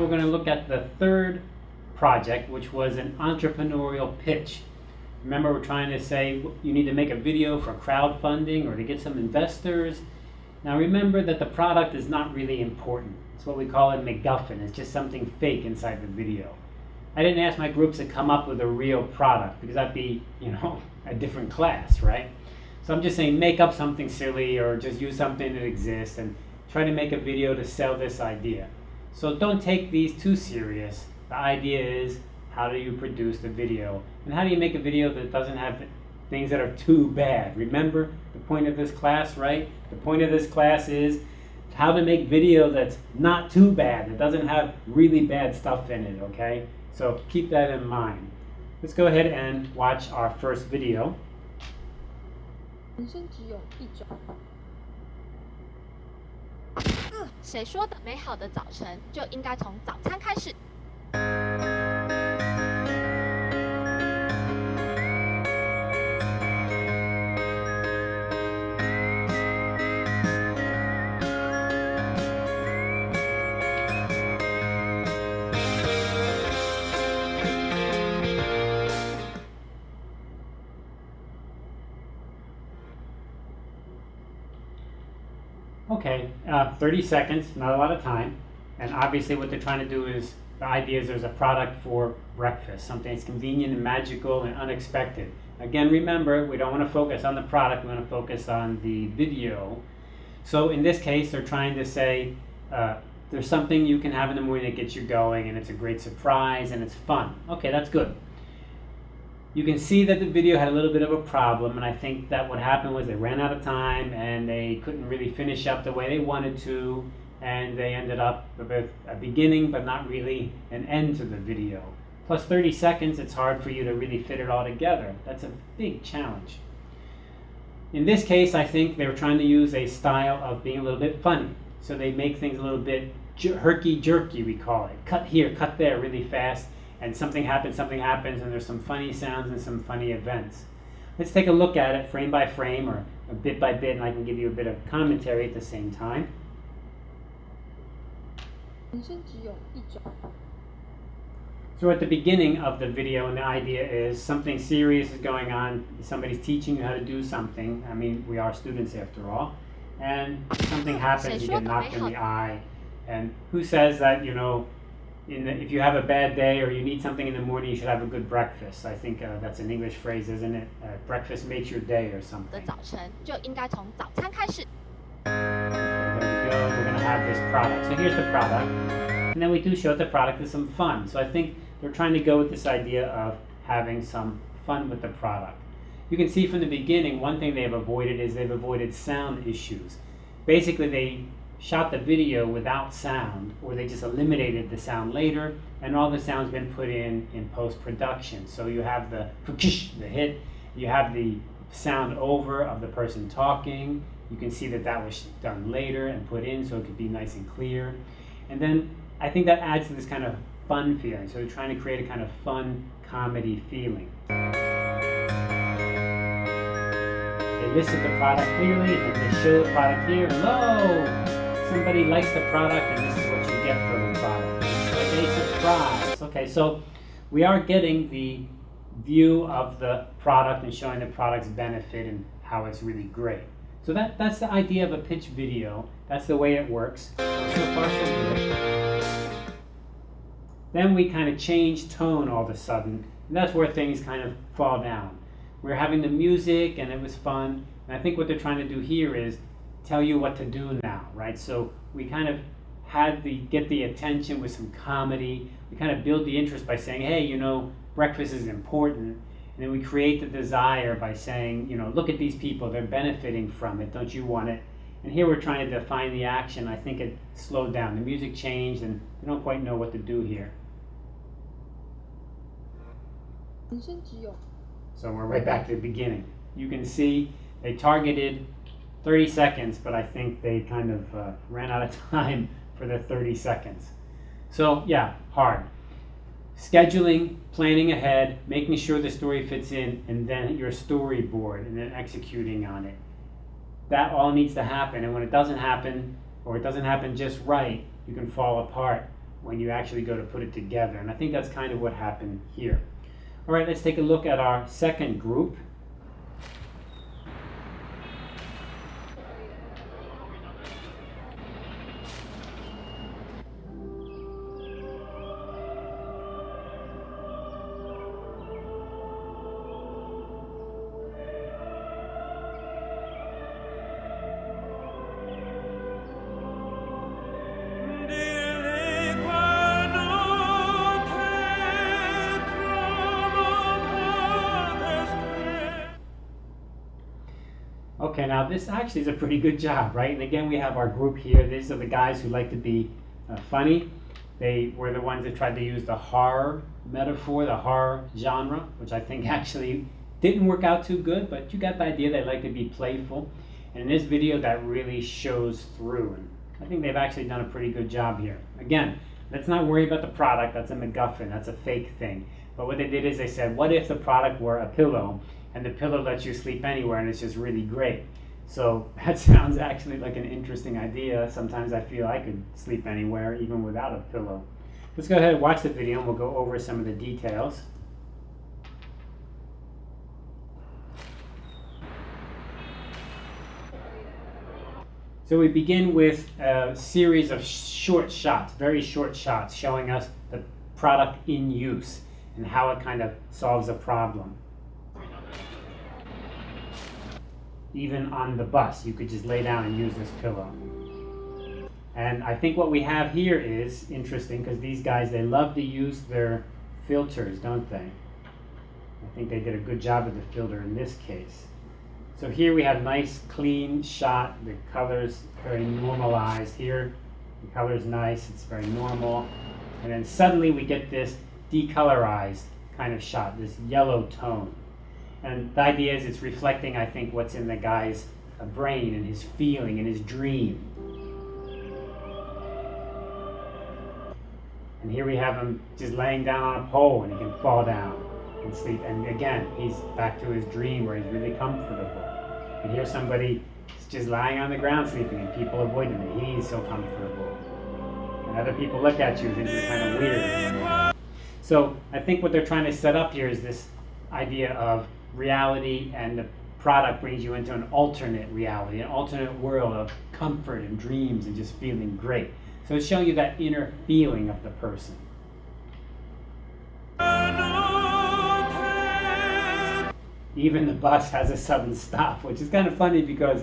We're going to look at the third project, which was an entrepreneurial pitch. Remember, we're trying to say you need to make a video for crowdfunding or to get some investors. Now remember that the product is not really important. It's what we call a MacGuffin. It's just something fake inside the video. I didn't ask my groups to come up with a real product because that'd be, you know, a different class, right? So I'm just saying make up something silly or just use something that exists and try to make a video to sell this idea. So don't take these too serious. The idea is how do you produce the video? And how do you make a video that doesn't have things that are too bad? Remember the point of this class, right? The point of this class is how to make video that's not too bad, that doesn't have really bad stuff in it, okay? So keep that in mind. Let's go ahead and watch our first video. 谁说的？美好的早晨就应该从早餐开始。Uh, 30 seconds, not a lot of time. And obviously what they're trying to do is, the idea is there's a product for breakfast, something that's convenient and magical and unexpected. Again, remember, we don't want to focus on the product, we want to focus on the video. So in this case, they're trying to say, uh, there's something you can have in the morning that gets you going and it's a great surprise and it's fun. Okay, that's good. You can see that the video had a little bit of a problem, and I think that what happened was they ran out of time and they couldn't really finish up the way they wanted to, and they ended up with a beginning but not really an end to the video. Plus 30 seconds, it's hard for you to really fit it all together. That's a big challenge. In this case, I think they were trying to use a style of being a little bit funny. So they make things a little bit herky-jerky, we call it. Cut here, cut there really fast and something happens, something happens, and there's some funny sounds and some funny events. Let's take a look at it frame by frame or a bit by bit, and I can give you a bit of commentary at the same time. So at the beginning of the video, and the idea is something serious is going on. Somebody's teaching you how to do something. I mean, we are students after all. And something happens, you get knocked in the eye. And who says that, you know, the, if you have a bad day or you need something in the morning, you should have a good breakfast. I think uh, that's an English phrase, isn't it? Uh, breakfast makes your day or something. 的早晨就应该从早餐开始。There we go. We're going to have this product. So here's the product. And then we do show the product is some fun. So I think they're trying to go with this idea of having some fun with the product. You can see from the beginning, one thing they've avoided is they've avoided sound issues. Basically, they shot the video without sound, or they just eliminated the sound later, and all the sound's been put in in post-production. So you have the the hit, you have the sound over of the person talking. You can see that that was done later and put in so it could be nice and clear. And then I think that adds to this kind of fun feeling. So they're trying to create a kind of fun comedy feeling. They listed the product clearly and they show the product here. Hello! Somebody likes the product and this is what you get from the product. It's a surprise. Okay, so we are getting the view of the product and showing the product's benefit and how it's really great. So that, that's the idea of a pitch video. That's the way it works. So far, so good. Then we kind of change tone all of a sudden, and that's where things kind of fall down. We're having the music, and it was fun. And I think what they're trying to do here is tell you what to do now, right? So we kind of had the get the attention with some comedy. We kind of build the interest by saying, hey, you know, breakfast is important. And then we create the desire by saying, you know, look at these people, they're benefiting from it. Don't you want it? And here we're trying to define the action. I think it slowed down. The music changed and we don't quite know what to do here. So we're right back to the beginning. You can see they targeted 30 seconds, but I think they kind of uh, ran out of time for the 30 seconds. So yeah, hard. Scheduling, planning ahead, making sure the story fits in, and then your storyboard, and then executing on it. That all needs to happen, and when it doesn't happen, or it doesn't happen just right, you can fall apart. when you actually go to put it together. And I think that's kind of what happened here. All right, let's take a look at our second group. Okay, now this actually is a pretty good job, right? And again, we have our group here. These are the guys who like to be uh, funny. They were the ones that tried to use the horror metaphor, the horror genre, which I think actually didn't work out too good, but you got the idea. They like to be playful. And in this video, that really shows through. And I think they've actually done a pretty good job here. Again, let's not worry about the product. That's a MacGuffin. That's a fake thing. But what they did is they said, what if the product were a pillow and the pillow lets you sleep anywhere and it's just really great. So that sounds actually like an interesting idea. Sometimes I feel I could sleep anywhere even without a pillow. Let's go ahead and watch the video and we'll go over some of the details. So we begin with a series of short shots, very short shots, showing us the product in use and how it kind of solves a problem. Even on the bus, you could just lay down and use this pillow. And I think what we have here is interesting because these guys, they love to use their filters, don't they? I think they did a good job of the filter in this case. So here we have nice clean shot, the colors very normalized here. The color is nice, it's very normal. And then suddenly we get this decolorized kind of shot, this yellow tone. And the idea is it's reflecting, I think, what's in the guy's uh, brain and his feeling and his dream. And here we have him just laying down on a pole and he can fall down and sleep. And again, he's back to his dream where he's really comfortable. And here's somebody just lying on the ground sleeping and people avoid him he's so comfortable. And other people look at you and think you're kind of weird. So I think what they're trying to set up here is this idea of reality and the product brings you into an alternate reality, an alternate world of comfort and dreams and just feeling great. So it's showing you that inner feeling of the person. Even the bus has a sudden stop, which is kind of funny because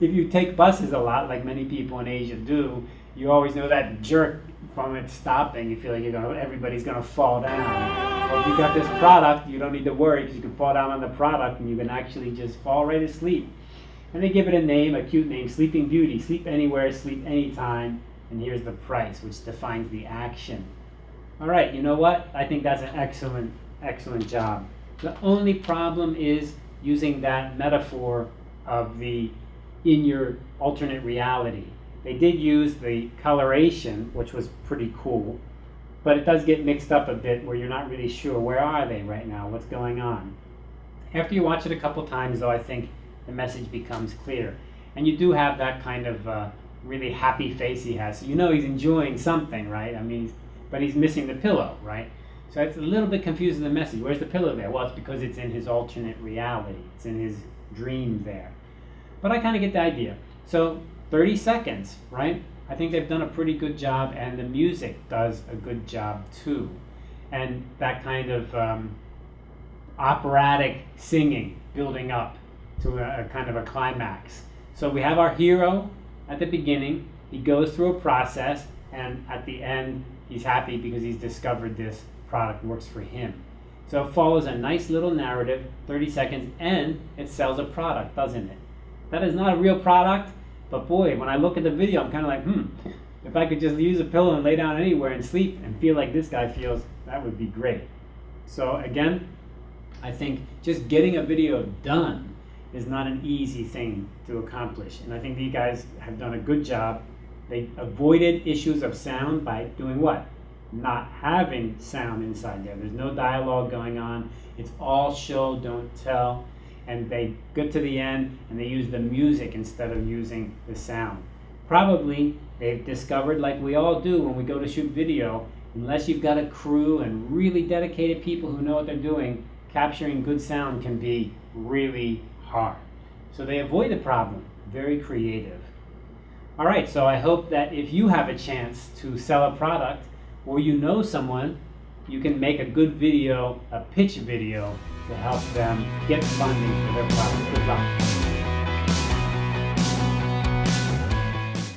if you take buses a lot, like many people in Asia do, you always know that jerk from it stopping. You feel like you're gonna, everybody's gonna fall down. If you got this product, you don't need to worry because you can fall down on the product and you can actually just fall right asleep. And they give it a name, a cute name, Sleeping Beauty. Sleep anywhere, sleep anytime. And here's the price, which defines the action. All right, you know what? I think that's an excellent, excellent job. The only problem is using that metaphor of the in your alternate reality. They did use the coloration, which was pretty cool, but it does get mixed up a bit where you're not really sure where are they right now, what's going on. After you watch it a couple times, though, I think the message becomes clear. And you do have that kind of uh, really happy face he has. So you know he's enjoying something, right? I mean, but he's missing the pillow, right? So it's a little bit confusing the message. Where's the pillow there? Well, it's because it's in his alternate reality. It's in his dream there. But I kind of get the idea. So 30 seconds, right? I think they've done a pretty good job, and the music does a good job too. And that kind of um, operatic singing building up to a, a kind of a climax. So we have our hero at the beginning, he goes through a process, and at the end, he's happy because he's discovered this product works for him. So it follows a nice little narrative, 30 seconds, and it sells a product, doesn't it? That is not a real product, but boy, when I look at the video, I'm kind of like, hmm, if I could just use a pillow and lay down anywhere and sleep and feel like this guy feels, that would be great. So again, I think just getting a video done is not an easy thing to accomplish. And I think these guys have done a good job. They avoided issues of sound by doing what? Not having sound inside there. There's no dialogue going on. It's all show, don't tell and they get to the end and they use the music instead of using the sound. probably they've discovered, like we all do when we go to shoot video, unless you've got a crew and really dedicated people who know what they're doing, capturing good sound can be really hard. So they avoid the problem. Very creative. All right, so I hope that if you have a chance to sell a product or you know someone, you can make a good video, a pitch video to help them get funding for their product. Good luck.